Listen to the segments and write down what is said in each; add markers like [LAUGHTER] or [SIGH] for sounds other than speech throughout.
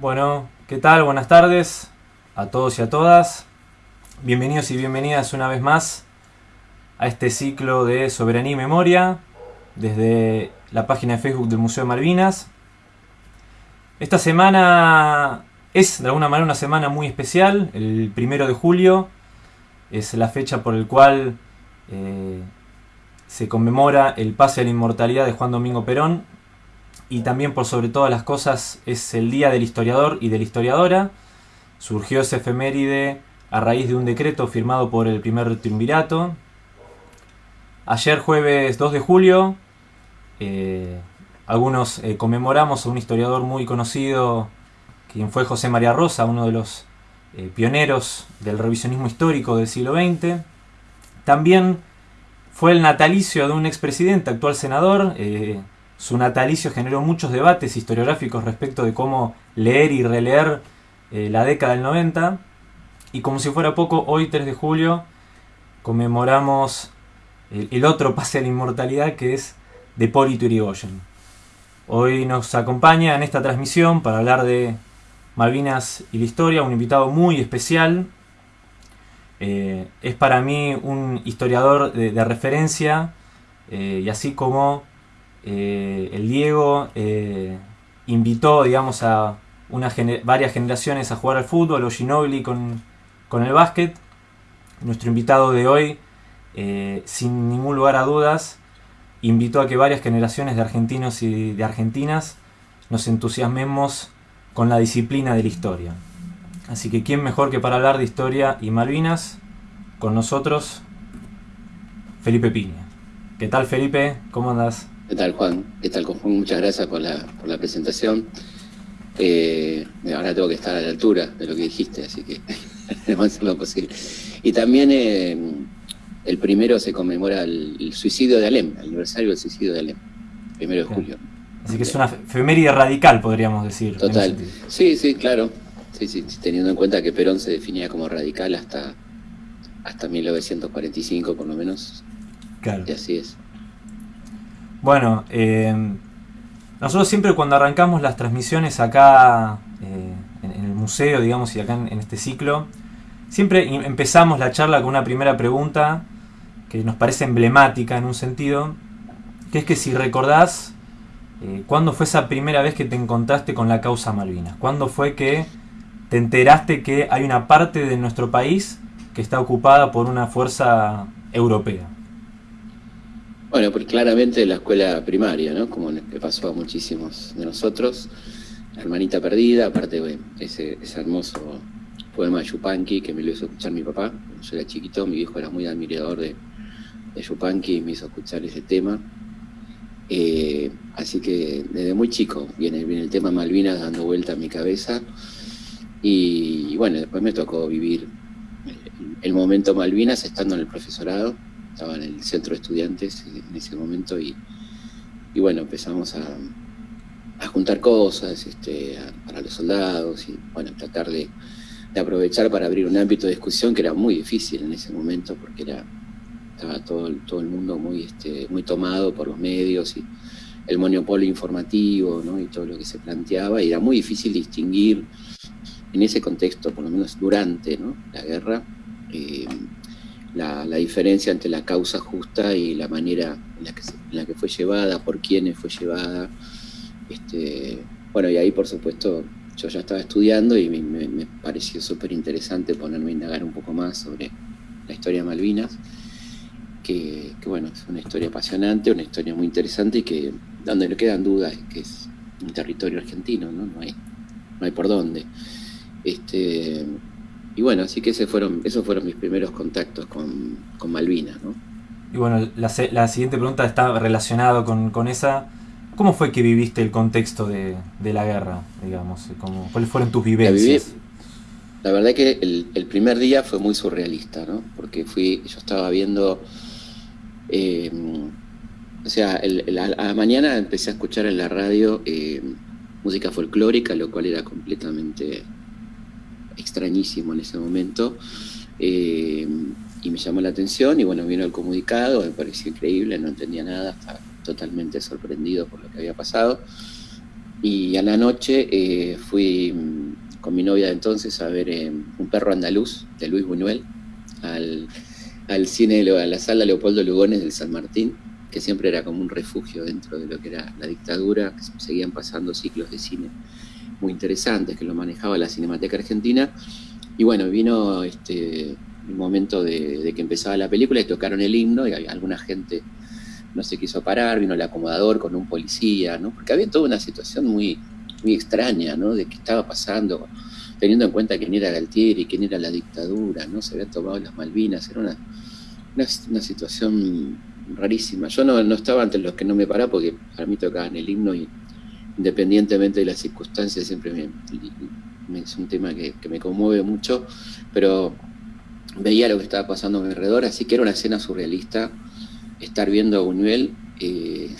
Bueno, ¿qué tal? Buenas tardes a todos y a todas. Bienvenidos y bienvenidas una vez más a este ciclo de Soberanía y Memoria desde la página de Facebook del Museo de Malvinas. Esta semana es de alguna manera una semana muy especial, el primero de julio es la fecha por el cual eh, se conmemora el pase a la inmortalidad de Juan Domingo Perón y también por sobre todas las cosas es el día del historiador y de la historiadora. Surgió ese efeméride a raíz de un decreto firmado por el primer triunvirato. Ayer jueves 2 de julio, eh, algunos eh, conmemoramos a un historiador muy conocido, quien fue José María Rosa, uno de los eh, pioneros del revisionismo histórico del siglo XX. También fue el natalicio de un expresidente, actual senador. Su natalicio generó muchos debates historiográficos respecto de cómo leer y releer eh, la década del 90. Y como si fuera poco, hoy 3 de julio conmemoramos el, otro pase a la inmortalidad que es de Polito Irigoyen. Hoy nos acompaña en esta transmisión para hablar de Malvinas y la historia, un invitado muy especial, eh, es para mí un historiador de, referencia eh, y así como eh, el Diego invitó digamos a varias generaciones a jugar al fútbol o Ginobili con, con el básquet, nuestro invitado de hoy sin ningún lugar a dudas invitó a que varias generaciones de argentinos y de argentinas nos entusiasmemos con la disciplina de la historia. Así que quién mejor que para hablar de historia y Malvinas, con nosotros, Felipe Piña. ¿Qué tal Felipe? ¿Cómo andas? ¿Qué tal Juan? ¿Qué tal Juan? Muchas gracias por la, por la presentación. Eh, ahora tengo que estar a la altura de lo que dijiste, así que [LAUGHS] vamos a hacer lo posible. Y también eh, el primero se conmemora el, suicidio de Alem, el aniversario del suicidio de Alem, primero de julio. Así que es una efeméride radical, podríamos decir. Total. Sí, sí, claro sí, sí, teniendo en cuenta que Perón se definía como radical hasta, hasta 1945 por lo menos. Claro. Y así es. Bueno, eh, nosotros siempre cuando arrancamos las transmisiones acá eh, en, el museo, digamos, y acá en, este ciclo, siempre empezamos la charla con una primera pregunta que nos parece emblemática en un sentido, que es que si recordás, eh, ¿cuándo fue esa primera vez que te encontraste con la causa Malvinas? ¿Cuándo fue que te enteraste que hay una parte de nuestro país que está ocupada por una fuerza europea. Bueno, pues claramente la escuela primaria, ¿no? Como le pasó a muchísimos de nosotros. La hermanita perdida, aparte de ese, hermoso poema de Yupanqui que me lo hizo escuchar mi papá. Cuando yo era chiquito, mi viejo era muy admirador de, de Yupanqui y me hizo escuchar ese tema. Eh, así que desde muy chico viene, viene el tema Malvinas dando vuelta a mi cabeza. Y, bueno, después me tocó vivir el momento Malvinas estando en el profesorado, estaba en el centro de estudiantes en ese momento y, bueno, empezamos a, juntar cosas este, para los soldados y bueno, tratar de, aprovechar para abrir un ámbito de discusión que era muy difícil en ese momento porque era estaba todo, todo el mundo muy, este, muy tomado por los medios y el monopolio informativo ¿no? y todo lo que se planteaba y era muy difícil distinguir en ese contexto, por lo menos durante la guerra, eh, la, diferencia entre la causa justa y la manera en la que, en la que fue llevada, por quiénes fue llevada. Este, bueno, y ahí por supuesto yo ya estaba estudiando y me, pareció súper interesante ponerme a indagar un poco más sobre la historia de Malvinas, que, bueno, es una historia apasionante, una historia muy interesante y que donde no quedan dudas que es un territorio argentino, ¿no? No hay, no hay por dónde. Este, y bueno, así que ese fueron, esos fueron mis primeros contactos con, con Malvinas. ¿no? Y bueno, la, la, siguiente pregunta está relacionada con, con, esa. ¿Cómo fue que viviste el contexto de, de la guerra, digamos? ¿Cómo, ¿Cuáles fueron tus vivencias? La, verdad que el, el, primer día fue muy surrealista, ¿no? Porque fui, yo estaba viendo... Eh, o sea, el, a la mañana empecé a escuchar en la radio eh, música folclórica, lo cual era completamente extrañísimo en ese momento. Eh, y me llamó la atención y bueno, vino el comunicado, me pareció increíble, no entendía nada, estaba totalmente sorprendido por lo que había pasado. Y a la noche eh, fui con mi novia de entonces a ver eh, Un perro andaluz de Luis Buñuel al, al cine, a la sala Leopoldo Lugones del San Martín, que siempre era como un refugio dentro de lo que era la dictadura, que seguían pasando ciclos de cine muy interesantes que lo manejaba la Cinemateca Argentina. Y bueno, vino este, el momento de, que empezaba la película y tocaron el himno y alguna gente no se quiso parar, vino el acomodador con un policía, ¿no? Porque había toda una situación muy, muy extraña, ¿no? De qué estaba pasando, teniendo en cuenta quién era Galtieri, quién era la dictadura, ¿no? Se habían tomado las Malvinas, era una, una, situación rarísima. Yo no, no, estaba entre los que no me paraba porque para mí tocaban el himno y independientemente de las circunstancias siempre me, es un tema que, me conmueve mucho, pero veía lo que estaba pasando a mi alrededor, así que era una escena surrealista estar viendo a Buñuel eh,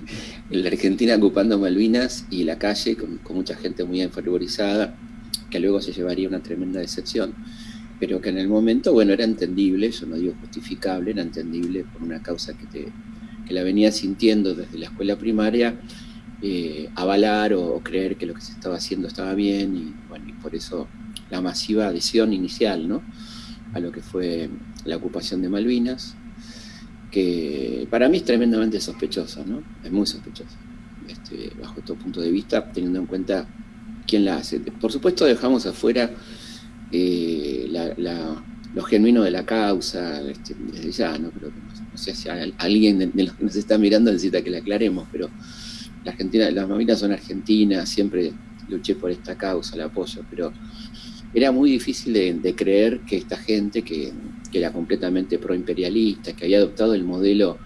[LAUGHS] la Argentina ocupando Malvinas y la calle con, mucha gente muy enfervorizada, que luego se llevaría una tremenda decepción, pero que en el momento, bueno, era entendible, yo no digo justificable, era entendible por una causa que, te, que la venía sintiendo desde la escuela primaria, eh, avalar o, creer que lo que se estaba haciendo estaba bien y, bueno, y por eso la masiva adhesión inicial, ¿no? a lo que fue la ocupación de Malvinas, que para mí es tremendamente sospechosa, ¿no? Es muy sospechosa, este, bajo todo punto de vista, teniendo en cuenta quién la hace. Por supuesto dejamos afuera eh, lo genuino de la causa, este, desde ya, ¿no? Pero no, sé si alguien de los que nos está mirando necesita que la aclaremos, pero Argentina, las Malvinas son argentinas, siempre luché por esta causa, la apoyo, pero era muy difícil de, creer que esta gente que, era completamente proimperialista, que había adoptado el modelo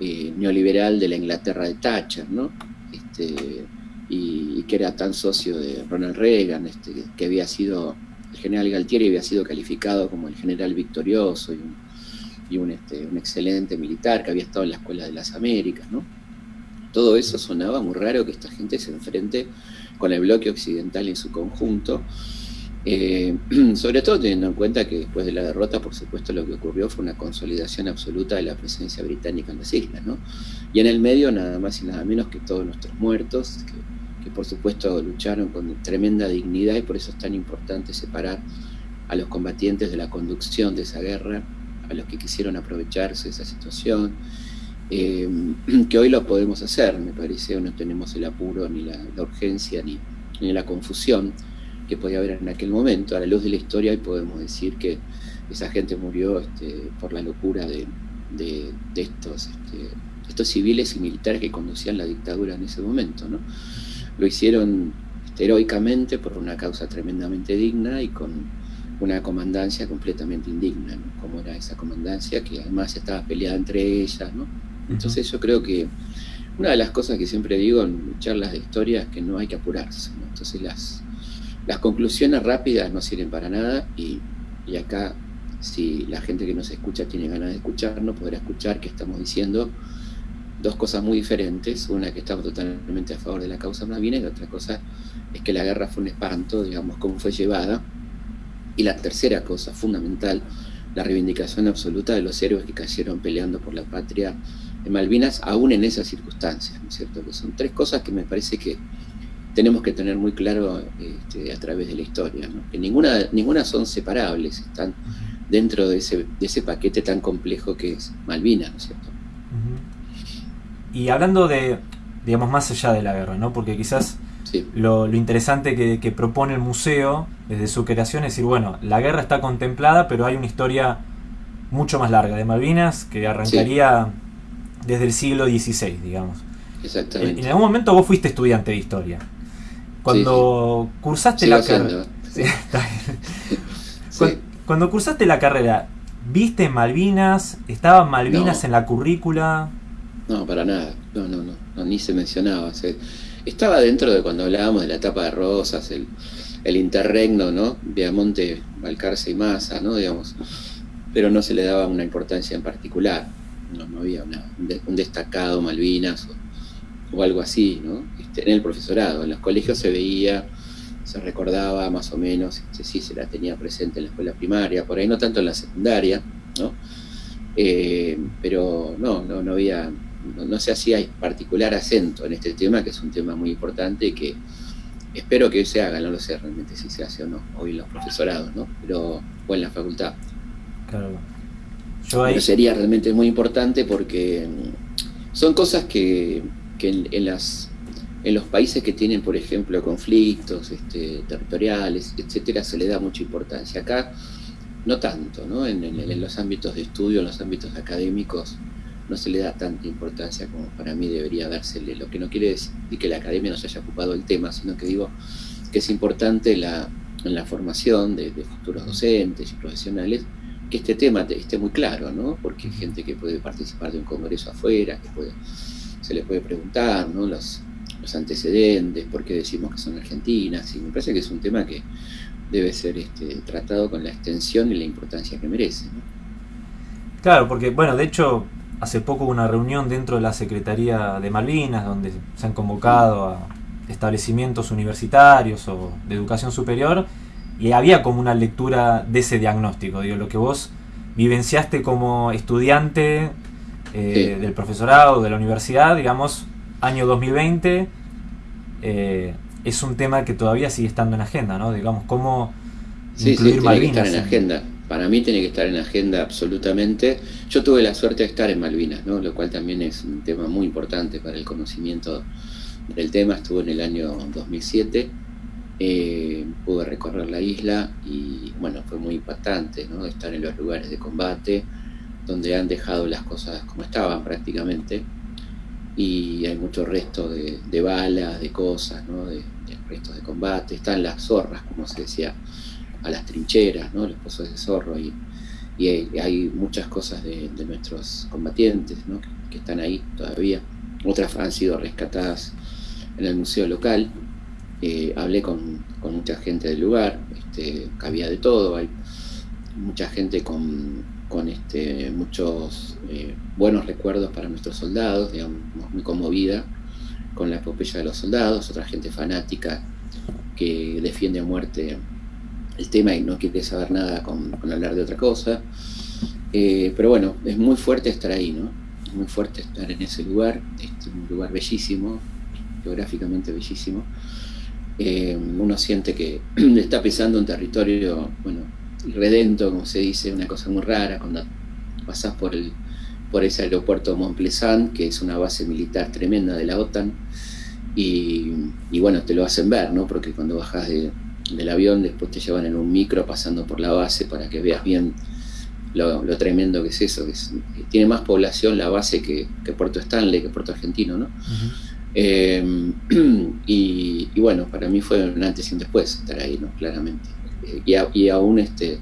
eh, neoliberal de la Inglaterra de Thatcher, ¿no? Este, y, que era tan socio de Ronald Reagan, este, que había sido, el general Galtieri había sido calificado como el general victorioso y, un, este, un excelente militar que había estado en la Escuela de las Américas, ¿no? Todo eso sonaba muy raro que esta gente se enfrente con el bloque occidental en su conjunto, eh, [CLEARS THROAT] sobre todo teniendo en cuenta que después de la derrota, por supuesto, lo que ocurrió fue una consolidación absoluta de la presencia británica en las islas, ¿no? Y en el medio, nada más y nada menos que todos nuestros muertos, que, que por supuesto lucharon con tremenda dignidad y por eso es tan importante separar a los combatientes de la conducción de esa guerra, a los que quisieron aprovecharse de esa situación, eh, [CLEARS THROAT] que hoy lo podemos hacer, me parece, no tenemos el apuro, ni la, urgencia, ni, ni la confusión que podía haber en aquel momento. A la luz de la historia, y podemos decir que esa gente murió este, por la locura de, estos, este, estos civiles y militares que conducían la dictadura en ese momento. ¿no? Lo hicieron heroicamente por una causa tremendamente digna y con una comandancia completamente indigna, como era esa comandancia que además estaba peleada entre ellas. ¿no? Entonces yo creo que una de las cosas que siempre digo en charlas de historia es que no hay que apurarse. Entonces las, las conclusiones rápidas no sirven para nada y, acá si la gente que nos escucha tiene ganas de escucharnos, podrá escuchar que estamos diciendo dos cosas muy diferentes. Una que estamos totalmente a favor de la causa Malvinas y la otra cosa es que la guerra fue un espanto, digamos, cómo fue llevada. Y la tercera cosa fundamental, la reivindicación absoluta de los héroes que cayeron peleando por la patria en Malvinas, aún en esas circunstancias, ¿no es cierto? Que son tres cosas que me parece que tenemos que tener muy claro este, a través de la historia, que ninguna, ninguna son separables, están dentro de ese, de ese paquete tan complejo que es Malvinas, ¿no es cierto? Y hablando de, digamos, más allá de la guerra, ¿no? Porque quizás lo, interesante que, propone el museo desde su creación es decir, bueno, la guerra está contemplada, pero hay una historia mucho más larga de Malvinas que arrancaría desde el siglo XVI, digamos. Exactamente. En, algún momento vos fuiste estudiante de historia. Cuando cursaste la carrera. [LAUGHS] cuando, cursaste la carrera, ¿viste Malvinas? ¿Estaban Malvinas en la currícula? No, para nada. No, no, no. ni se mencionaba. estaba dentro de cuando hablábamos de la etapa de Rosas, el, el interregno, ¿no? Viamonte, Balcarce y Massa, ¿no? Digamos. Pero no se le daba una importancia en particular. No, no había un destacado Malvinas o algo así, ¿no? Este, en el profesorado. En los colegios se veía, se recordaba más o menos, este, sí se la tenía presente en la escuela primaria, por ahí no tanto en la secundaria, ¿no? Eh, pero no, no, no había no, se hacía particular acento en este tema, que es un tema muy importante y que espero que se haga, no lo sé realmente si se hace o no, hoy en los profesorados, ¿no? Pero, o en la facultad. Claro. Pero sería realmente muy importante porque mm, son cosas que, en, los países que tienen, por ejemplo, conflictos este, territoriales, etcétera, se le da mucha importancia. Acá no tanto, ¿no? En, los ámbitos de estudio, en los ámbitos académicos, no se le da tanta importancia como para mí debería dársele. Lo que no quiere decir que la academia no se haya ocupado del tema, sino que digo que es importante la, en la formación de, futuros docentes y profesionales que este tema esté muy claro, ¿no? Porque hay gente que puede participar de un congreso afuera, que puede, se le puede preguntar, ¿no? Los, los antecedentes, por qué decimos que son argentinas, y me parece que es un tema que debe ser este, tratado con la extensión y la importancia que merece. Claro, porque, bueno, de hecho, hace poco hubo una reunión dentro de la Secretaría de Malvinas, donde se han convocado a establecimientos universitarios o de educación superior, y había como una lectura de ese diagnóstico, digo, lo que vos vivenciaste como estudiante eh, del profesorado, de la universidad, digamos, año 2020, eh, es un tema que todavía sigue estando en agenda, ¿no? Digamos, cómo sí, incluir sí, tiene que estar en, agenda. Para mí tiene que estar en agenda absolutamente. Yo tuve la suerte de estar en Malvinas, ¿no? Lo cual también es un tema muy importante para el conocimiento del tema. Estuve en el año 2007. Eh, pude recorrer la isla y bueno, fue muy impactante estar en los lugares de combate donde han dejado las cosas como estaban prácticamente y hay muchos restos de, balas, de cosas, de, restos de combate, están las zorras, como se decía, a las trincheras, ¿no? los pozos de zorro, y, hay, muchas cosas de, nuestros combatientes que, están ahí todavía. Otras han sido rescatadas en el museo local. Eh, hablé con, mucha gente del lugar, este, había de todo, hay mucha gente con con este, muchos eh, buenos recuerdos para nuestros soldados, digamos, muy conmovida con la epopeya de los soldados, otra gente fanática que defiende a muerte el tema y no quiere saber nada con, hablar de otra cosa. Eh, pero bueno, es muy fuerte estar ahí, ¿no? Es muy fuerte estar en ese lugar, es un lugar bellísimo, geográficamente bellísimo. Eh, uno siente que [CLEARS THROAT] está pisando un territorio, bueno, redento, como se dice, una cosa muy rara, cuando pasás por, el, por ese aeropuerto de Montplezant, que es una base militar tremenda de la OTAN, y, bueno, te lo hacen ver, ¿no? Porque cuando bajas del avión, después te llevan en un micro pasando por la base para que veas bien lo, tremendo que es eso. Que tiene más población la base que, Puerto Stanley, que Puerto Argentino, ¿no? [CLEARS THROAT] Eh, y, bueno, para mí fue un antes y un después estar ahí, ¿no? Claramente y, aún este,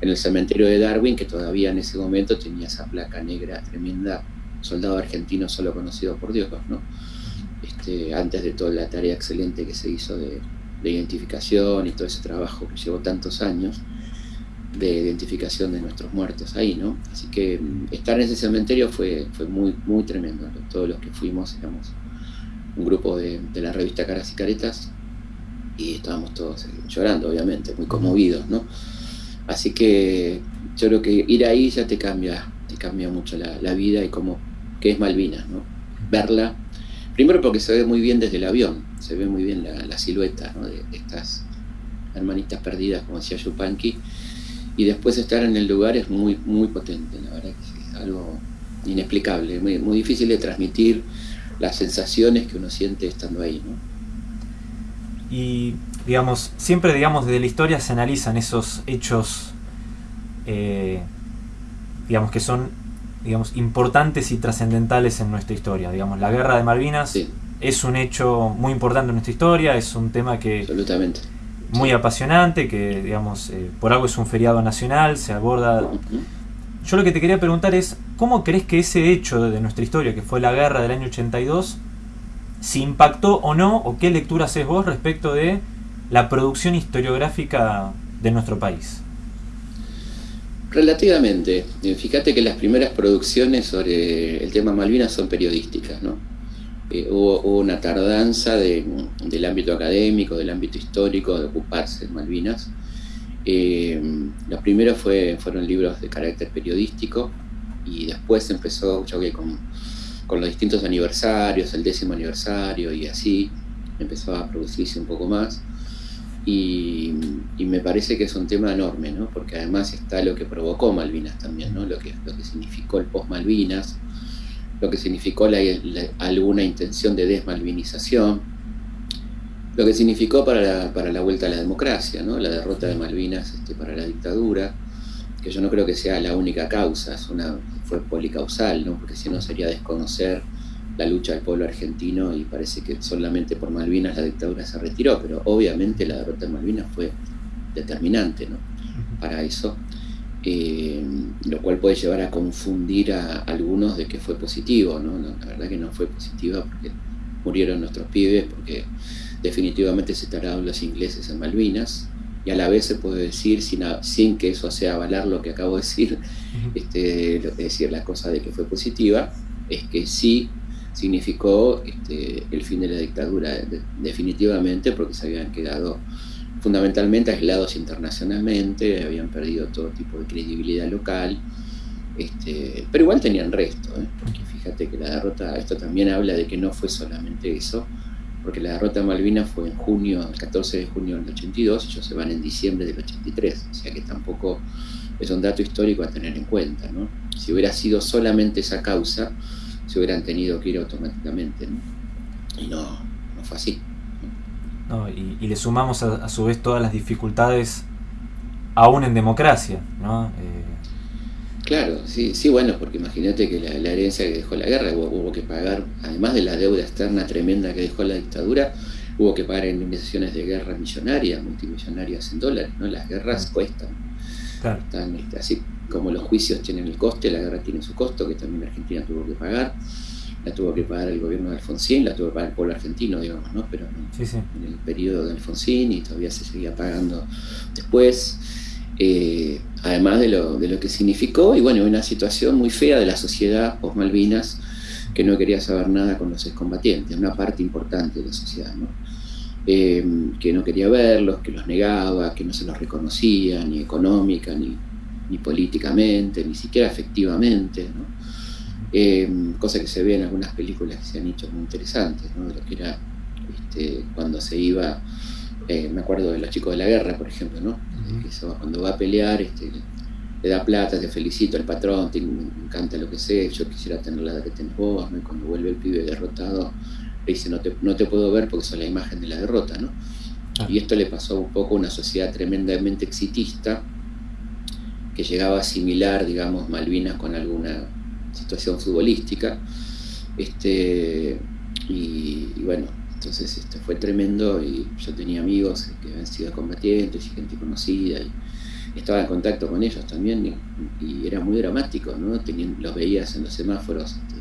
en el cementerio de Darwin, que todavía en ese momento tenía esa placa negra tremenda, soldado argentino solo conocido por Dios, ¿no? Este, antes de toda la tarea excelente que se hizo de, identificación y todo ese trabajo que llevó tantos años de identificación de nuestros muertos ahí, ¿no? Así que mm, estar en ese cementerio fue, fue muy, muy tremendo. Todos los que fuimos éramos un grupo de, de la revista Caras y Caretas y estábamos todos llorando, obviamente, muy conmovidos, ¿no? Así que yo creo que ir ahí ya te cambia, te cambia mucho la, vida y como que es Malvinas, ¿no? Verla, primero porque se ve muy bien desde el avión, se ve muy bien la, silueta de, estas hermanitas perdidas, como decía Yupanqui, y después estar en el lugar es muy, muy potente, la verdad que es algo inexplicable, muy difícil de transmitir las sensaciones que uno siente estando ahí, ¿no? Y, digamos, siempre, digamos, desde la historia se analizan esos hechos, eh, digamos, que son, digamos, importantes y trascendentales en nuestra historia. Digamos, la guerra de Malvinas es un hecho muy importante en nuestra historia, es un tema que... Absolutamente. Muy apasionante, que, digamos, eh, por algo es un feriado nacional, se aborda... Yo lo que te quería preguntar es, ¿cómo crees que ese hecho de nuestra historia, que fue la guerra del año 82, si impactó o no, o qué lectura haces vos respecto de la producción historiográfica de nuestro país. Relativamente. Eh, fíjate que las primeras producciones sobre el tema Malvinas son periodísticas, ¿no? Eh, hubo, una tardanza del ámbito académico, del ámbito histórico, de ocuparse de Malvinas. Eh, los primeros fue, fueron libros de carácter periodístico y después empezó, con los distintos aniversarios, el décimo aniversario y así, empezó a producirse un poco más. Y, me parece que es un tema enorme, ¿no? porque además está lo que provocó Malvinas también, ¿no? lo, que, lo que significó el post-Malvinas, lo que significó alguna intención de desmalvinización, lo que significó para la, para la, vuelta a la democracia, ¿no? la derrota de Malvinas este, para la dictadura, que yo no creo que sea la única causa, es una, fue policausal, ¿no? porque si no sería desconocer la lucha del pueblo argentino y parece que solamente por Malvinas la dictadura se retiró, pero obviamente la derrota de Malvinas fue determinante ¿no? para eso, eh, lo cual puede llevar a confundir a algunos de que fue positivo, ¿no? la verdad que no fue positiva porque murieron nuestros pibes, porque definitivamente se tardaron los ingleses en Malvinas, y a la vez se puede decir, sin, sin que eso sea avalar lo que acabo de decir, este, decir la cosa de que fue positiva, es que sí significó este, el fin de la dictadura definitivamente porque se habían quedado fundamentalmente aislados internacionalmente, habían perdido todo tipo de credibilidad local, este, pero igual tenían resto, ¿eh? porque fíjate que la derrota, esto también habla de que no fue solamente eso, porque la derrota de Malvinas fue en junio, el 14 de junio del 82, ellos se van en diciembre del 83, o sea que tampoco es un dato histórico a tener en cuenta. ¿no? Si hubiera sido solamente esa causa, se hubieran tenido que ir automáticamente, ¿no? Y no, no fue así. y, le sumamos a, su vez todas las dificultades aún en democracia, ¿no? Eh, claro, sí, sí, bueno, porque imagínate que la, herencia que dejó la guerra hubo, que pagar, además de la deuda externa tremenda que dejó la dictadura, hubo que pagar indemnizaciones de guerra millonarias, multimillonarias en dólares, ¿no? Las guerras cuestan. Claro. Están, este, así como los juicios tienen el coste, la guerra tiene su costo, que también Argentina tuvo que pagar. La tuvo que pagar el gobierno de Alfonsín, la tuvo que pagar el pueblo argentino, digamos, ¿no? Pero en el periodo de Alfonsín y todavía se seguía pagando después. Eh, además de lo, de lo que significó, y bueno, una situación muy fea de la sociedad post-Malvinas que no quería saber nada con los excombatientes, una parte importante de la sociedad, ¿no? Eh, que no quería verlos, que los negaba, que no se los reconocía, ni económica, ni, políticamente, ni siquiera efectivamente, eh, cosa que se ve en algunas películas que se han hecho muy interesantes, de lo que era este, cuando se iba, me acuerdo de los chicos de la guerra, por ejemplo, ¿no? Cuando va a pelear, este, le da plata, te felicito el patrón, te, me encanta lo que sé, yo quisiera tener la edad que tenés vos, cuando vuelve el pibe derrotado, le dice, no te, no te puedo ver porque sos la imagen de la derrota, ¿no? Y esto le pasó un poco a una sociedad tremendamente exitista, que llegaba a asimilar, digamos, Malvinas con alguna situación futbolística. Este, y, bueno, entonces esto fue tremendo y yo tenía amigos que habían sido combatientes y gente conocida y estaba en contacto con ellos también y, era muy dramático, ¿no? los veías en los semáforos este,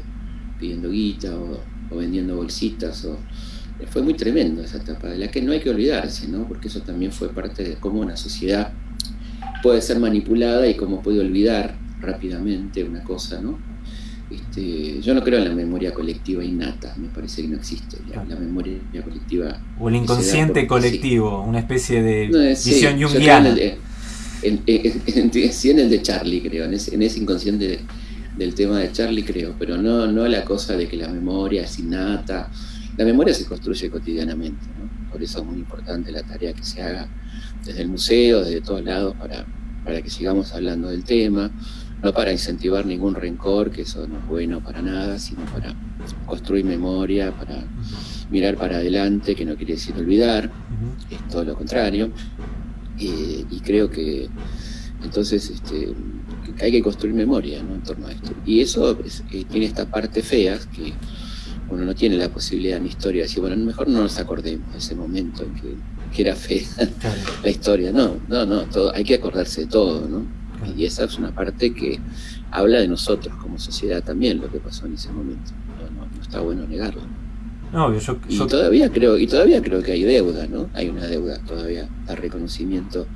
pidiendo guita o, o, vendiendo bolsitas o, fue muy tremendo esa etapa de la que no hay que olvidarse, ¿no? Porque eso también fue parte de cómo una sociedad puede ser manipulada y cómo puede olvidar rápidamente una cosa, ¿no? Este, yo no creo en la memoria colectiva innata, me parece que no existe la, memoria colectiva. O el inconsciente colectivo, una especie de visión junguiana. En, en, en, el de Charlie, creo, en ese, inconsciente del tema de Charlie, creo, pero no, no la cosa de que la memoria es innata. La memoria se construye cotidianamente, ¿no? por eso es muy importante la tarea que se haga desde el museo, desde todos lados, para, para que sigamos hablando del tema, no para incentivar ningún rencor, que eso no es bueno para nada, sino para construir memoria, para mirar para adelante, que no quiere decir olvidar, es todo lo contrario. Eh, y creo que entonces este, hay que construir memoria en torno a esto. Y eso eh, tiene esta parte fea que uno no tiene la posibilidad en la historia de decir, bueno, mejor no nos acordemos de ese momento en que que era fea [LAUGHS] la historia. No, no, no, todo, hay que acordarse de todo, ¿no? Y esa es una parte que habla de nosotros como sociedad también, lo que pasó en ese momento. No, no, está bueno negarlo. No, yo, Y todavía creo, y todavía creo que hay deuda, ¿no? Hay una deuda todavía al reconocimiento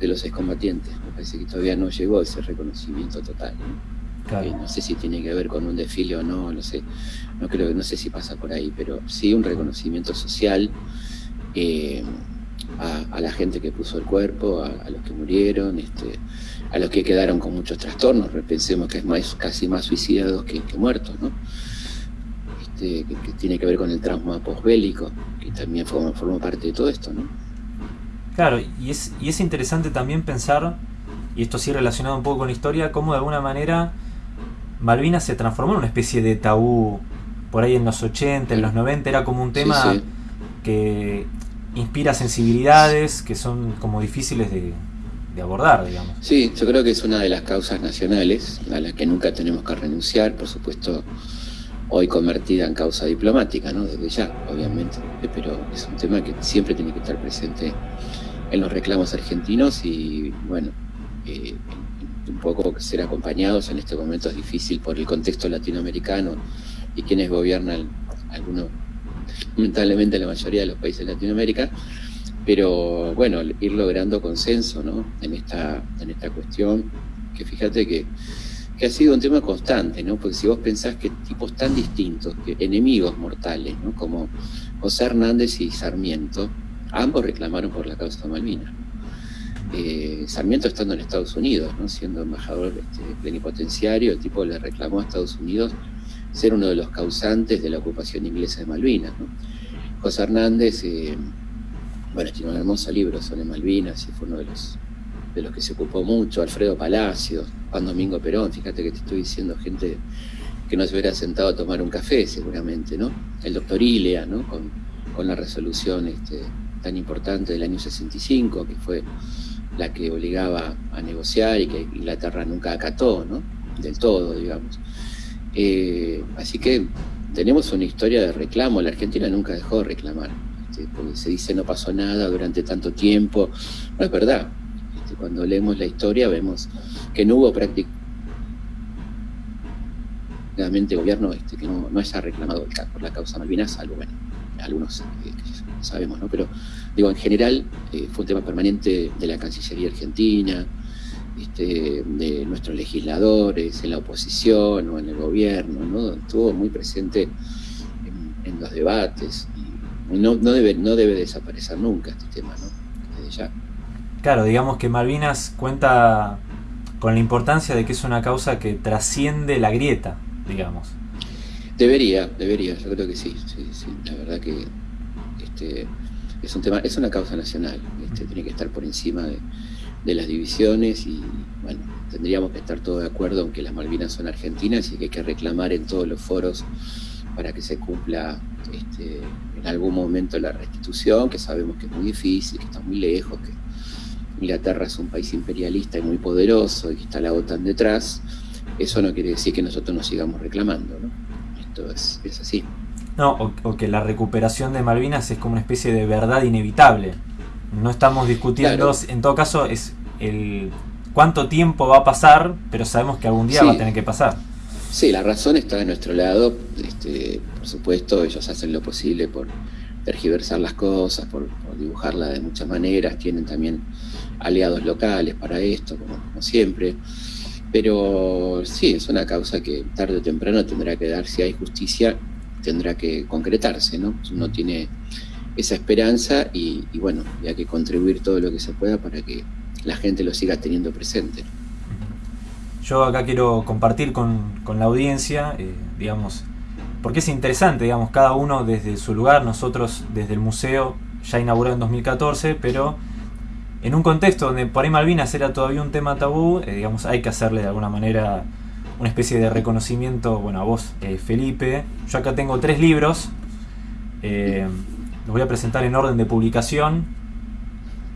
de los excombatientes. Me parece que todavía no llegó ese reconocimiento total. ¿no? Eh, no sé si tiene que ver con un desfile o no, no sé, no creo, no sé si pasa por ahí, pero sí un reconocimiento social eh, a, la gente que puso el cuerpo, a, los que murieron, este, a los que quedaron con muchos trastornos, pensemos que es más, casi más suicidados que, muertos, ¿no? este, que, tiene que ver con el trauma posbélico, que también forma, forma parte de todo esto, ¿no? Claro, y es, y es interesante también pensar, y esto sí relacionado un poco con la historia, cómo de alguna manera Malvinas se transformó en una especie de tabú por ahí en los 80, en los 90, era como un tema que inspira sensibilidades que son como difíciles de, abordar, digamos. Sí, yo creo que es una de las causas nacionales a las que nunca tenemos que renunciar, por supuesto, hoy convertida en causa diplomática, ¿no? Desde ya, obviamente, pero es un tema que siempre tiene que estar presente en los reclamos argentinos y, bueno, eh, un poco ser acompañados en este momento es difícil por el contexto latinoamericano y quienes gobiernan, algunos, lamentablemente la mayoría de los países de Latinoamérica, pero bueno, ir logrando consenso ¿no? en, esta, en esta cuestión, que fíjate que, que ha sido un tema constante, ¿no? porque si vos pensás que tipos tan distintos, que enemigos mortales, ¿no? como José Hernández y Sarmiento, ambos reclamaron por la causa de Malvinas. Eh, Sarmiento estando en Estados Unidos, ¿no? siendo embajador este, plenipotenciario, el tipo le reclamó a Estados Unidos ser uno de los causantes de la ocupación inglesa de Malvinas. José Hernández, eh, bueno, tiene un hermoso libro sobre Malvinas y fue uno de los, de los que se ocupó mucho, Alfredo Palacios, Juan Domingo Perón, fíjate que te estoy diciendo gente que no se hubiera sentado a tomar un café seguramente, ¿no? El doctor Ilea, ¿no? Con, con la resolución este, tan importante del año 65, que fue la que obligaba a negociar y que Inglaterra nunca acató, ¿no? Del todo, digamos. Eh, así que tenemos una historia de reclamo. La Argentina nunca dejó de reclamar. Este, porque se dice no pasó nada durante tanto tiempo. No es verdad. Este, cuando leemos la historia vemos que no hubo prácticamente gobierno este, que no, haya reclamado por la causa Malvinas, salvo, bueno, algunos eh, sabemos, ¿no? Pero digo, en general eh, fue un tema permanente de la Cancillería Argentina, este, de nuestros legisladores, en la oposición o en el gobierno, ¿no? estuvo muy presente en, los debates y no, debe, no debe desaparecer nunca este tema, ¿no? Desde ya. Claro, digamos que Malvinas cuenta con la importancia de que es una causa que trasciende la grieta, digamos. Debería, debería, yo creo que sí, sí, sí. la verdad que este, es un tema, es una causa nacional, este, tiene que estar por encima de, de las divisiones y bueno, tendríamos que estar todos de acuerdo en que las Malvinas son argentinas y que hay que reclamar en todos los foros para que se cumpla este, en algún momento la restitución, que sabemos que es muy difícil, que está muy lejos, que Inglaterra es un país imperialista y muy poderoso y que está la OTAN detrás. Eso no quiere decir que nosotros nos sigamos reclamando, ¿no? Esto es, así. No, o que la recuperación de Malvinas es como una especie de verdad inevitable no estamos discutiendo, en todo caso, es el cuánto tiempo va a pasar, pero sabemos que algún día va a tener que pasar. Sí, la razón está de nuestro lado. Este, por supuesto, ellos hacen lo posible por tergiversar las cosas, por, dibujarla de muchas maneras. Tienen también aliados locales para esto, como, como, siempre. Pero sí, es una causa que tarde o temprano tendrá que dar, si hay justicia, tendrá que concretarse, ¿no? Uno tiene esa esperanza y, bueno, y hay que contribuir todo lo que se pueda para que la gente lo siga teniendo presente. Yo acá quiero compartir con, la audiencia, eh, digamos, porque es interesante, digamos, cada uno desde su lugar, nosotros desde el museo ya inauguró en 2014, pero en un contexto donde por ahí Malvinas era todavía un tema tabú, eh, digamos, hay que hacerle de alguna manera una especie de reconocimiento, bueno, a vos, eh, Felipe. Yo acá tengo tres libros. Los voy a presentar en orden de publicación.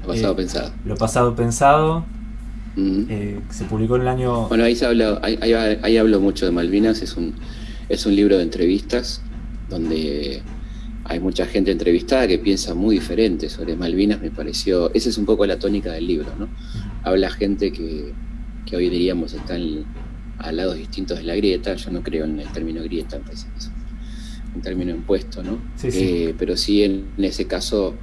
Lo pasado eh, pensado. Lo pasado pensado. Eh, se publicó en el año... Bueno, ahí, se habla, ahí, hablo mucho de Malvinas, es un, es un libro de entrevistas donde hay mucha gente entrevistada que piensa muy diferente sobre Malvinas, me pareció, esa es un poco la tónica del libro, ¿no? Habla gente que, que hoy diríamos están a lados distintos de la grieta, yo no creo en el término grieta, me parece que un término impuesto, ¿no? Sí, sí. Eh, pero sí en, ese caso,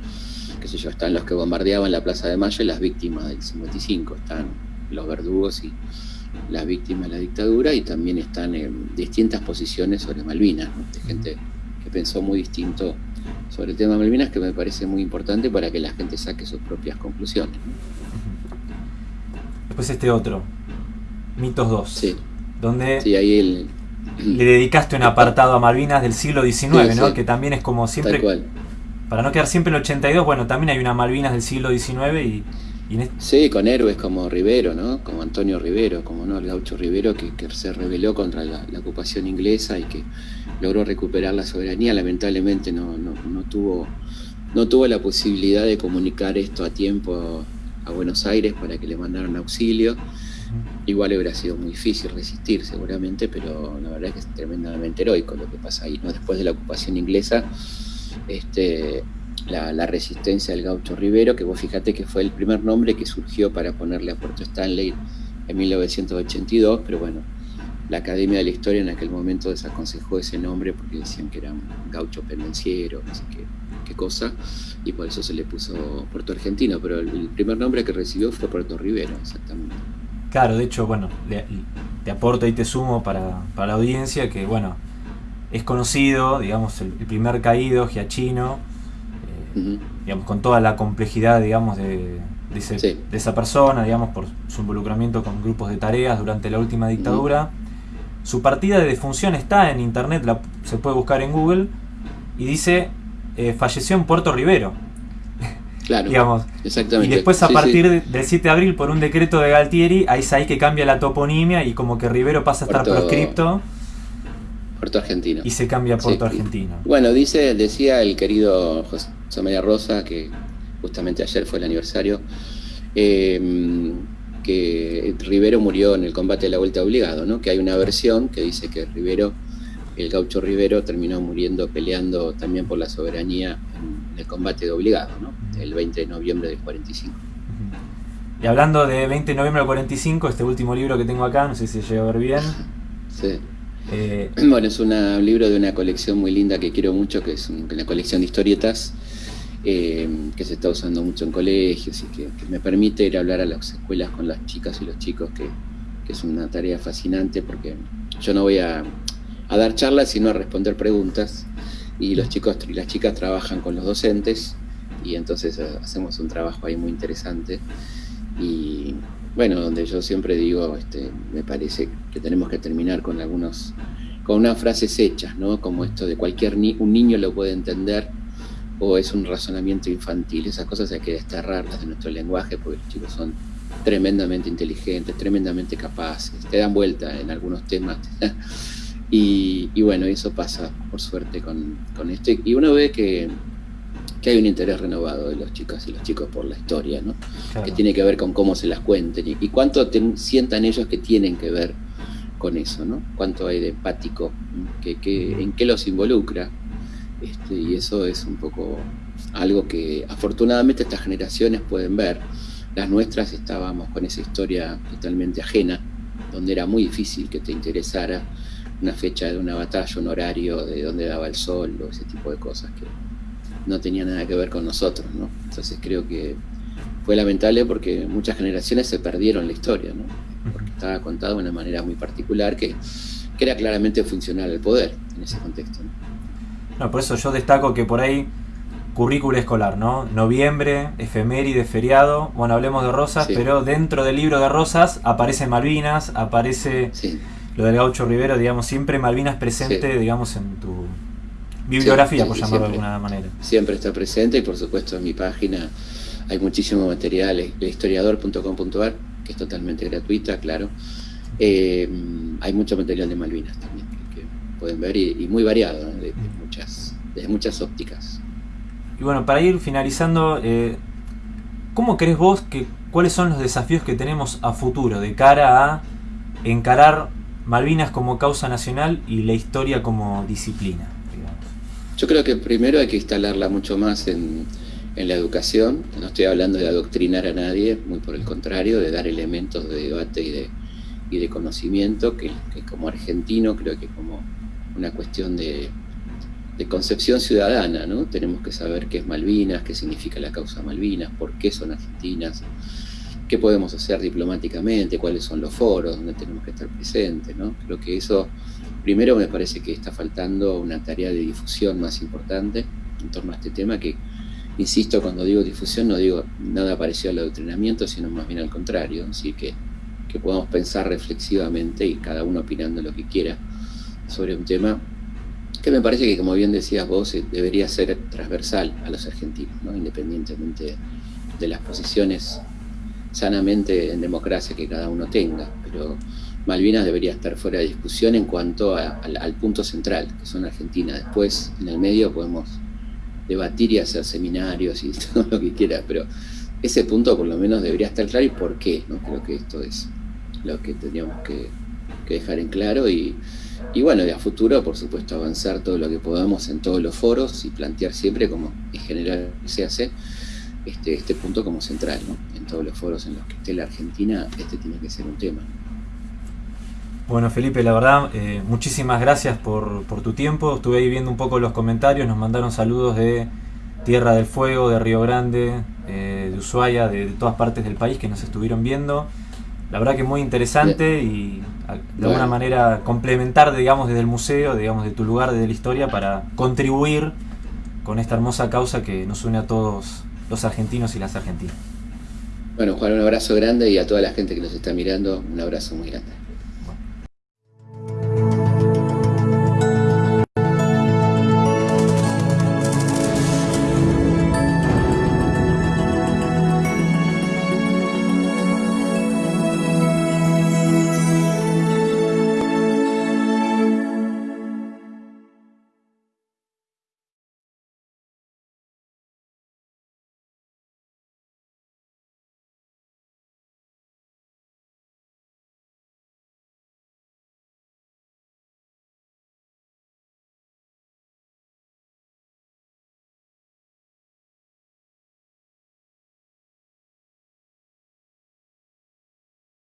qué sé yo, están los que bombardeaban la Plaza de Mayo y las víctimas del 55, están los verdugos y las víctimas de la dictadura y también están en distintas posiciones sobre Malvinas, ¿no? de gente que pensó muy distinto sobre el tema de Malvinas, que me parece muy importante para que la gente saque sus propias conclusiones. Después este otro, Mitos 2. Sí. Donde... Sí, ahí el, le dedicaste un apartado a Malvinas del siglo XIX, ¿no? Que también es como siempre... Para no quedar siempre en el 82, bueno, también hay una Malvinas del siglo XIX y... Sí, con héroes como Rivero, ¿no? Como Antonio Rivero, como no, el gaucho Rivero, que, se rebeló contra la, ocupación inglesa y que logró recuperar la soberanía. Lamentablemente no, no, tuvo, no tuvo la posibilidad de comunicar esto a tiempo a Buenos Aires para que le mandaran auxilio. Igual hubiera sido muy difícil resistir seguramente, pero la verdad es que es tremendamente heroico lo que pasa ahí. ¿no? Después de la ocupación inglesa, este, la, resistencia del gaucho Rivero, que vos fíjate que fue el primer nombre que surgió para ponerle a Puerto Stanley en 1982, pero bueno, la Academia de la Historia en aquel momento desaconsejó ese nombre porque decían que era un gaucho pendenciero, no sé qué, qué cosa, y por eso se le puso Puerto Argentino, pero el, primer nombre que recibió fue Puerto Rivero, exactamente. Claro, de hecho, bueno, te aporto y te sumo para, la audiencia que, bueno, es conocido, digamos, el, primer caído, Giachino, eh, digamos, con toda la complejidad, digamos, de, de, esa persona, digamos, por su involucramiento con grupos de tareas durante la última dictadura. Su partida de defunción está en internet, la, se puede buscar en Google, y dice, eh, falleció en Puerto Rivero. Claro, digamos. Exactamente. Y después a partir del 7 de abril, por un decreto de Galtieri, ahí ahí que cambia la toponimia y como que Rivero pasa a estar proscripto. Puerto Argentino. Y se cambia a Puerto Argentino. Bueno, dice, decía el querido José María Rosa, que justamente ayer fue el aniversario, em, que Rivero murió en el combate de la vuelta obligado, ¿no? Que hay una versión que dice que Rivero, el gaucho Rivero, terminó muriendo peleando también por la soberanía en el combate de obligado, ¿no? el 20 de noviembre del 45. Y hablando de 20 de noviembre del 45, este último libro que tengo acá, no sé si se llega a ver bien. [LAUGHS] Sí. Eh, bueno, es un libro de una colección muy linda que quiero mucho, que es una colección de historietas eh, que se está usando mucho en colegios y que, me permite ir a hablar a las escuelas con las chicas y los chicos, que, es una tarea fascinante porque yo no voy a, a dar charlas, sino a responder preguntas y los chicos y las chicas trabajan con los docentes y entonces eh, hacemos un trabajo ahí muy interesante y bueno, donde yo siempre digo, este, me parece que tenemos que terminar con algunos, con unas frases hechas, ¿no? Como esto de cualquier ni un niño lo puede entender o es un razonamiento infantil. Esas cosas hay que desterrarlas de nuestro lenguaje porque los chicos son tremendamente inteligentes, tremendamente capaces, te dan vuelta en algunos temas. [LAUGHS] y, y, bueno, eso pasa por suerte con, con esto. Y uno ve que que hay un interés renovado de los chicos y los chicos por la historia, ¿no? que tiene que ver con cómo se las cuenten y, cuánto sientan ellos que tienen que ver con eso, ¿no? cuánto hay de empático, que, en qué los involucra. Este, y eso es un poco algo que afortunadamente estas generaciones pueden ver. Las nuestras estábamos con esa historia totalmente ajena, donde era muy difícil que te interesara una fecha de una batalla, un horario, de dónde daba el sol o ese tipo de cosas que no tenía nada que ver con nosotros, ¿no? Entonces creo que fue lamentable porque muchas generaciones se perdieron la historia, ¿no? Porque estaba contada de una manera muy particular que, era claramente funcional al poder en ese contexto. ¿no? por eso yo destaco que por ahí currícula escolar, ¿no? Noviembre, efeméride, feriado, bueno, hablemos de Rosas, pero dentro del libro de Rosas aparece Malvinas, aparece lo del gaucho Rivero, digamos, siempre Malvinas presente, digamos, en tu, bibliografía, por llamarlo de alguna manera. Siempre está presente y por supuesto en mi página hay muchísimo material, historiador.com.ar, que es totalmente gratuita, claro. Eh, hay mucho material de Malvinas también que pueden ver y, muy variado, de, muchas, de muchas ópticas. Y bueno, para ir finalizando, eh, ¿cómo crees vos que cuáles son los desafíos que tenemos a futuro de cara a encarar Malvinas como causa nacional y la historia como disciplina? Yo creo que primero hay que instalarla mucho más en, la educación. No estoy hablando de adoctrinar a nadie, muy por el contrario, de dar elementos de debate y de, y de conocimiento, que, como argentino creo que como una cuestión de, de, concepción ciudadana, ¿no? Tenemos que saber qué es Malvinas, qué significa la causa Malvinas, por qué son argentinas, qué podemos hacer diplomáticamente, cuáles son los foros donde tenemos que estar presentes, ¿no? Creo que eso Primero me parece que está faltando una tarea de difusión más importante en torno a este tema que, insisto, cuando digo difusión no digo nada parecido al adoctrinamiento, sino más bien al contrario, así que, que podamos pensar reflexivamente y cada uno opinando lo que quiera sobre un tema que me parece que, como bien decías vos, eh, debería ser transversal a los argentinos, ¿no? independientemente de las posiciones sanamente en democracia que cada uno tenga, pero Malvinas debería estar fuera de discusión en cuanto al punto central, que son Argentina. Después, en el medio, podemos debatir y hacer seminarios y [LAUGHS] todo lo que quiera, pero ese punto por lo menos debería estar claro y por qué, ¿no? Creo que esto es lo que tendríamos que, dejar en claro y, bueno, de a futuro, por supuesto, avanzar todo lo que podamos en todos los foros y plantear siempre, como en general se hace, este, este punto como central, ¿no? En todos los foros en los que esté la Argentina, este tiene que ser un tema. Bueno, Felipe, la verdad, eh, muchísimas gracias por, por, tu tiempo. Estuve ahí viendo un poco los comentarios, nos mandaron saludos de Tierra del Fuego, de Río Grande, eh, de Ushuaia, de, todas partes del país que nos estuvieron viendo. La verdad que muy interesante y de alguna manera complementar, digamos, desde el museo, digamos, de tu lugar, desde la historia, para contribuir con esta hermosa causa que nos une a todos los argentinos y las argentinas. Bueno, Juan, un abrazo grande y a toda la gente que nos está mirando, un abrazo muy grande.